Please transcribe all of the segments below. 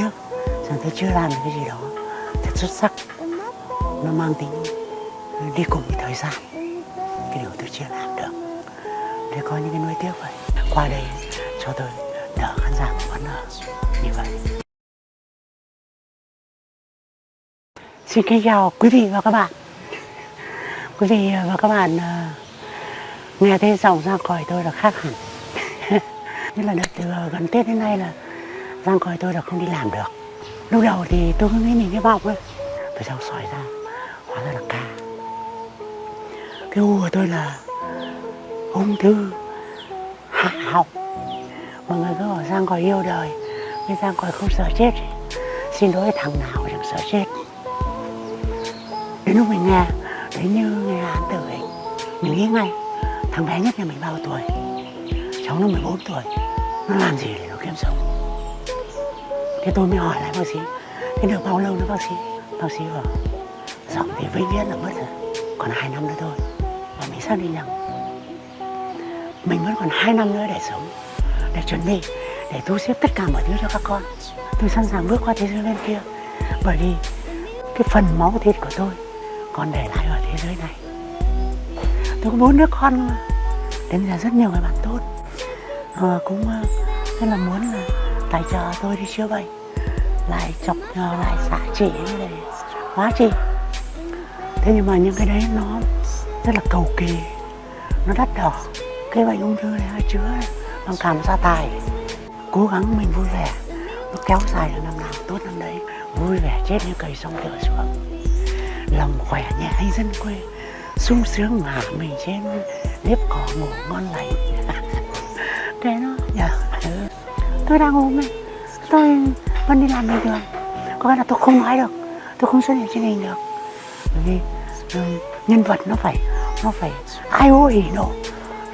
tiếc rằng tôi chưa làm được cái gì đó. Thật xuất sắc. Nó mang tính đi cùng với thời gian. Cái điều tôi chưa làm được. Để có những cái nuối tiếc vậy. Qua đây cho tôi đỡ khán giả của vẫn ở. Như vậy. Xin kính chào quý vị và các bạn. Quý vị và các bạn ờ, nghe thấy giọng ra khỏi tôi là khác hẳn. Nhất là được từ ờ, gần tết đến nay là giang coi tôi là không đi làm được. Lúc đầu thì tôi cứ nghĩ mình cái bọc ấy. Tôi sau sỏi ra hóa ra là ca. Cái u của tôi là ung thư hạ học, mọi người cứ bảo giang còi yêu đời nhưng giang còi không sợ chết. Xin lỗi thằng nào chẳng sợ chết. Đến lúc mình nghe đến như nghe án tử ấy mình nghĩ ngay thằng bé nhất nhà mình bao tuổi? Cháu nó 14 tuổi nó làm gì để nó kiếm sống? Thế tôi mới hỏi lại bác sĩ thế được bao lâu nữa bác sĩ? Bác sĩ bảo giọng thì vĩnh viễn là mất rồi còn hai năm nữa thôi. Và mình xác định rằng mình vẫn còn hai năm nữa để sống để chuẩn bị để thu xếp tất cả mọi thứ cho các con. Tôi sẵn sàng bước qua thế giới bên kia bởi vì cái phần máu thịt của tôi còn để lại ở thế giới này. Tôi có bốn đứa con mà đến giờ rất nhiều người bạn tốt. À, cũng uh, rất là muốn là tài trợ tôi đi chữa bệnh lại chọc nhờ lại xạ trị để hóa trị thế nhưng mà những cái đấy nó rất là cầu kỳ. Nó đắt đỏ. Cái bệnh ung thư này chữa bằng cảm gia tài. Cố gắng mình vui vẻ. Nó kéo dài là năm nào tốt năm đấy. Vui vẻ chết như cầy sông tựa xuống. Lòng khỏe nhẹ hay dân quê. Sung sướng ngả mình trên nếp cỏ ngủ ngon lành. Thế nó dạ tôi đang ốm ấy tôi vẫn đi làm bình thường. Có nghĩa là tôi không nói được. Tôi không xuất hiện trên hình được. Bởi vì um, nhân vật nó phải nó phải ai ô ỉ nổ.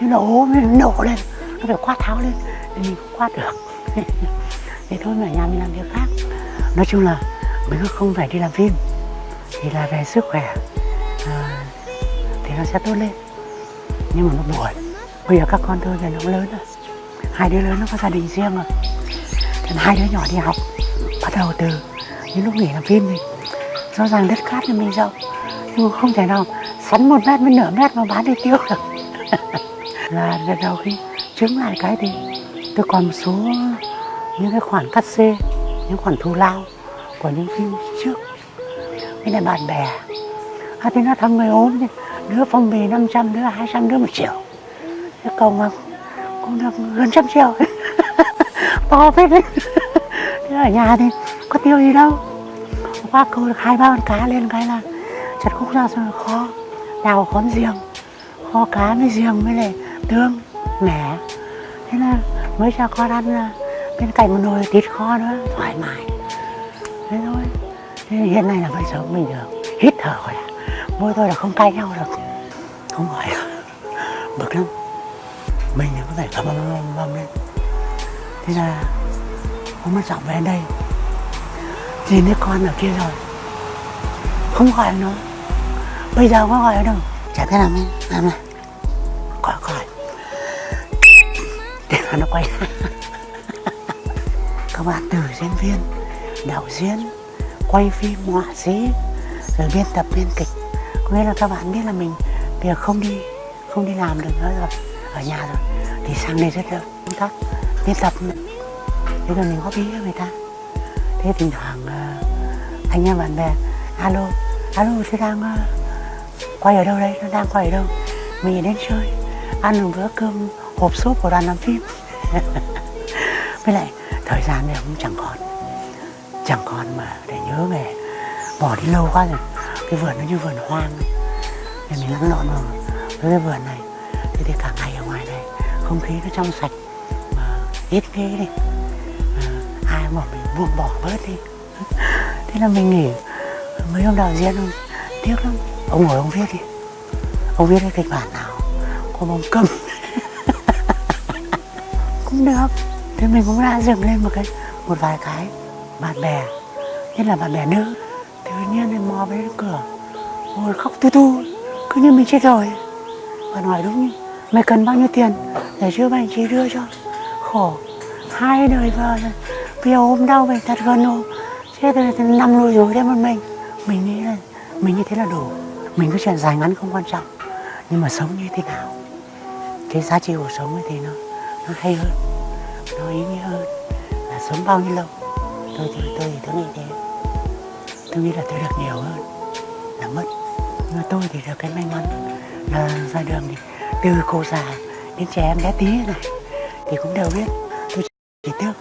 Nhưng nó ốm nó nổ lên. Nó phải quát tháo lên thì mình không quát được. Thì thôi mà ở nhà mình làm việc khác. Nói chung là mình không phải đi làm phim. Thì là về sức khỏe. À, thì nó sẽ tốt lên. Nhưng mà nó buồn. Bây giờ các con tôi về nó lớn rồi hai đứa lớn nó có gia đình riêng rồi. Còn hai đứa nhỏ đi học, bắt đầu từ những lúc nghỉ làm phim thì rõ ràng đất cát cho mình rộng, nhưng không thể nào sắn một mét với nửa mét mà bán đi tiêu được. Là lần đầu khi chứng lại cái thì tôi còn một số những cái khoản cắt xê, những khoản thù lao của những phim trước. Cái này bạn bè. À thì nó thăm người ốm thì đứa phong bì 500 đứa 200 đứa một triệu. Cái công không cũng được gần trăm triệu. To phết đấy. Thế ở nhà thì có tiêu gì đâu. Qua câu được hai, ba con cá lên, cái là chặt khúc ra rồi kho, đào khón giềng, kho cá với giềng với lại tương, mẻ. Thế là mới cho con ăn là bên cạnh một nồi thịt kho nữa, thoải mái. Thế thôi. Thế hiện nay là vẫn sống mình được hít thở khỏe môi tôi là không cay nhau được. Không gọi. Bực lắm. Mình thì thầm phải cầm bầm bầm bầm lên. Thế là hôm mất giọng về đây. Nhìn thấy con ở kia rồi. Không gọi nó. Bây giờ có gọi nó đâu. Chả biết nào. Mới làm này gọi gọi. Để mà nó quay các bạn từ diễn viên, đạo diễn, quay phim, họa sĩ, rồi biên tập, biên kịch. Có nghĩa là các bạn biết là mình bây giờ không đi không đi làm được nữa rồi. Ở nhà rồi thì sang đây rất là công tác biên tập thế rồi mình góp ý với người ta. Thế thỉnh thoảng uh, anh em bạn bè alo alo thế đang uh, quay ở đâu đây? Nó đang quay ở đâu? Mình đến chơi ăn một bữa cơm hộp súp của đoàn làm phim. Với lại thời gian này cũng chẳng còn. Chẳng còn mà để nhớ về bỏ đi lâu quá rồi. Cái vườn nó như vườn hoang. Ấy. nên mình lăn lộn vào với cái vườn này. Thế thì cả ngày ở ngoài không khí nó trong sạch, mà ít ghê đi. Mà ai mà mình buông bỏ bớt đi. Thế là mình nghỉ. Mấy ông đạo diễn ông tiếc lắm. Ông ngồi ông viết đi. Ông viết cái kịch bản nào? Có bóng cầm cũng được. Thế mình cũng đã dựng lên một cái, một vài cái bạn bè. Nhất là bạn bè nữ. Tự nhiên thì mò bên cửa. Ngồi khóc tu tu. Cứ như mình chết rồi. Bạn hỏi đúng không mày cần bao nhiêu tiền? Để chữa bệnh chị đưa cho khổ hai đời vợ rồi. Giờ ốm đau bệnh thật gần hôm. Chết rồi năm lùi rồi đấy một mình. Mình nghĩ là, mình như thế là đủ. Mình cứ chuyện dài ngắn không quan trọng. Nhưng mà sống như thế nào? Cái giá trị cuộc sống ấy thì nó nó hay hơn. Nó ý nghĩa hơn là sống bao nhiêu lâu. Tôi thì tôi thì tôi nghĩ thế. Tôi nghĩ là tôi được nhiều hơn là mất. Nhưng mà tôi thì được cái may mắn là ra đường thì từ cô già đến trẻ em bé tí này, thì cũng đều biết tôi chỉ tiếc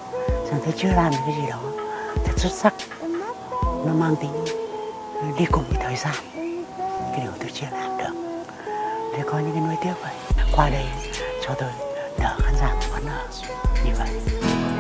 rằng tôi chưa làm được cái gì đó thật xuất sắc. Nó mang tính đi cùng với thời gian, cái điều tôi chưa làm được. Để có những cái nuối tiếc vậy. Qua đây cho tôi đỡ khán giả một phần như vậy.